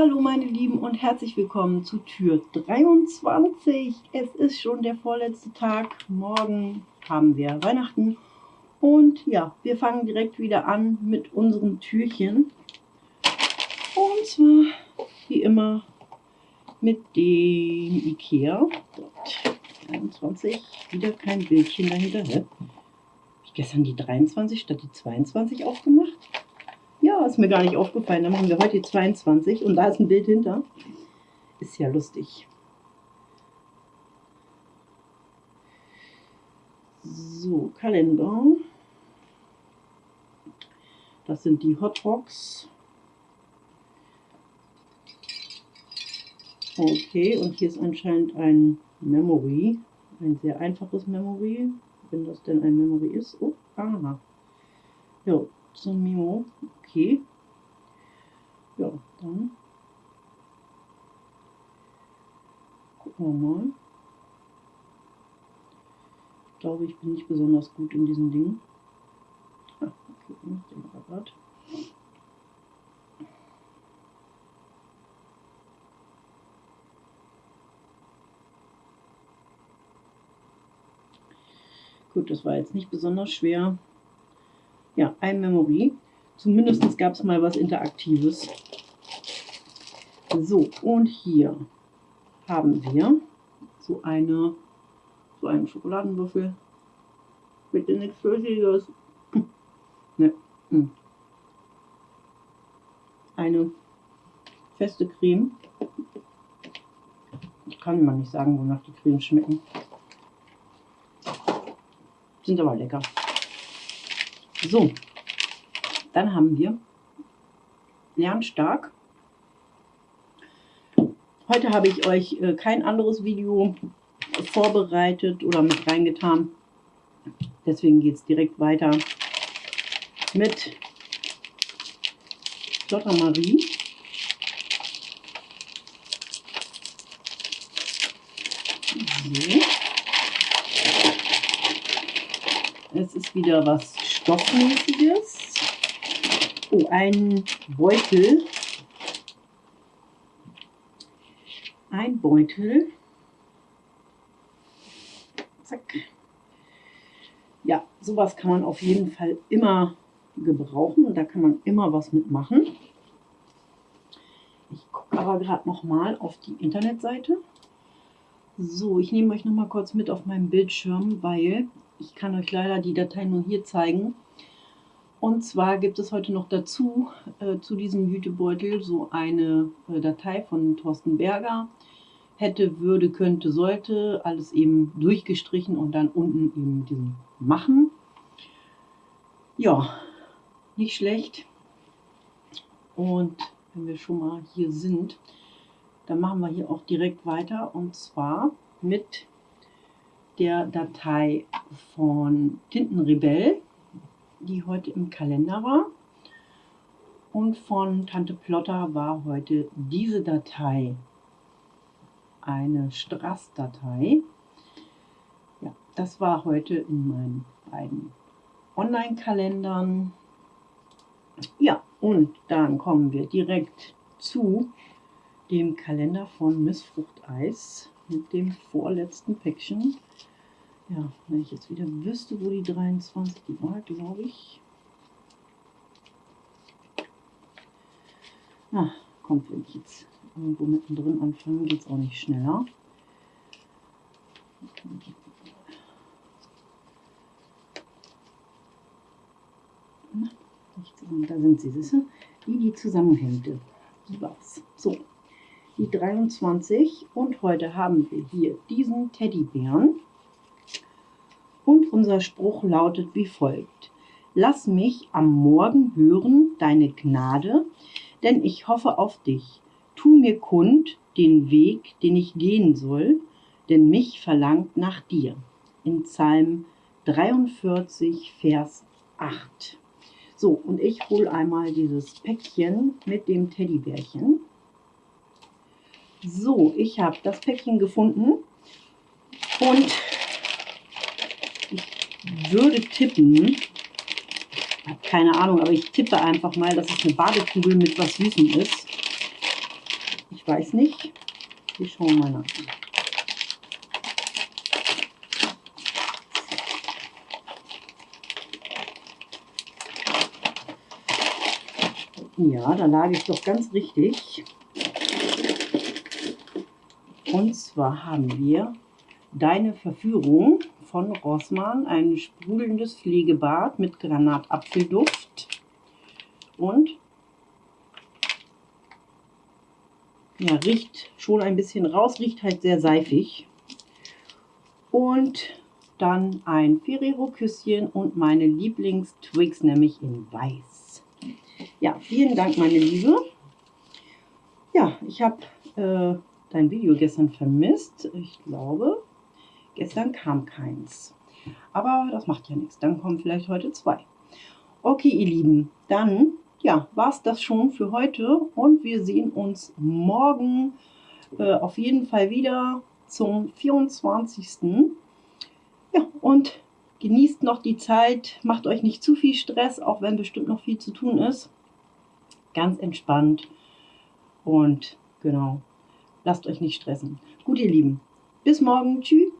Hallo meine Lieben und herzlich willkommen zu Tür 23. Es ist schon der vorletzte Tag. Morgen haben wir Weihnachten. Und ja, wir fangen direkt wieder an mit unseren Türchen. Und zwar wie immer mit dem Ikea. 23, wieder kein Bildchen dahinter. Habe ich gestern die 23 statt die 22 aufgemacht? Ist mir gar nicht aufgefallen. Dann machen wir heute die 22 und da ist ein Bild hinter. Ist ja lustig. So, Kalender. Das sind die Hot Rocks. Okay, und hier ist anscheinend ein Memory. Ein sehr einfaches Memory. Wenn das denn ein Memory ist. Oh, aha. Ja, so ein Memo. Okay. Ja, dann gucken wir mal. Ich glaube, ich bin nicht besonders gut in diesen Dingen. Ah, okay, den Rabatt. Gut, das war jetzt nicht besonders schwer. Ja, ein Memory. Zumindest gab es mal was Interaktives. So, und hier haben wir so eine so einen Schokoladenwürfel. Bitte nichts Flüssiges. ne. Hm. Eine feste Creme. Ich kann mal nicht sagen, wonach die Cremes schmecken. Sind aber lecker. So, dann haben wir Lernstark. Heute habe ich euch äh, kein anderes Video vorbereitet oder mit reingetan. Deswegen geht es direkt weiter mit Lotta Marie. So. Es ist wieder was Stoffmäßiges. Oh, ein Beutel. Ein Beutel. Zack. Ja, sowas kann man auf jeden Fall immer gebrauchen und da kann man immer was mitmachen. Ich gucke aber gerade noch mal auf die Internetseite. So, ich nehme euch noch mal kurz mit auf meinem Bildschirm, weil ich kann euch leider die Datei nur hier zeigen. Und zwar gibt es heute noch dazu, äh, zu diesem Jutebeutel, so eine äh, Datei von Thorsten Berger. Hätte, würde, könnte, sollte, alles eben durchgestrichen und dann unten eben diesen Machen. Ja, nicht schlecht. Und wenn wir schon mal hier sind, dann machen wir hier auch direkt weiter und zwar mit der Datei von Tintenrebell, die heute im Kalender war. Und von Tante Plotter war heute diese Datei eine Strass-Datei. Ja, das war heute in meinen beiden Online-Kalendern. Ja, und dann kommen wir direkt zu dem Kalender von Miss Fruchteis mit dem vorletzten Päckchen. Ja, wenn ich jetzt wieder wüsste, wo die 23, die war, glaube ich. Ah, kommt, wenn ich jetzt irgendwo mittendrin anfange, geht es auch nicht schneller. da sind sie, siehst du? Die, die Zusammenhänge. Die war's. So, die 23 und heute haben wir hier diesen Teddybären. Und unser Spruch lautet wie folgt. Lass mich am Morgen hören deine Gnade, denn ich hoffe auf dich. Tu mir kund den Weg, den ich gehen soll, denn mich verlangt nach dir. In Psalm 43, Vers 8. So, und ich hole einmal dieses Päckchen mit dem Teddybärchen. So, ich habe das Päckchen gefunden und würde tippen, habe keine Ahnung, aber ich tippe einfach mal, dass es eine Badekugel mit was Süßem ist. weiß nicht. Wir schauen mal nach. Ja, da lag ich doch ganz richtig. Und zwar haben wir Deine Verführung von Rossmann, ein sprudelndes Pflegebad mit Granatapfelduft und ja, riecht schon ein bisschen raus, riecht halt sehr seifig. Und dann ein Ferrero-Küsschen und meine Lieblings-Twix, nämlich in weiß. Ja, vielen Dank, meine Liebe. Ja, ich habe äh, dein Video gestern vermisst. Ich glaube, gestern kam keins. Aber das macht ja nichts. Dann kommen vielleicht heute zwei. Okay, ihr Lieben, dann ja, war es das schon für heute und wir sehen uns morgen äh, auf jeden Fall wieder zum 24. Ja, und genießt noch die Zeit, macht euch nicht zu viel Stress, auch wenn bestimmt noch viel zu tun ist. Ganz entspannt und genau, lasst euch nicht stressen. Gut, ihr Lieben, bis morgen, tschüss.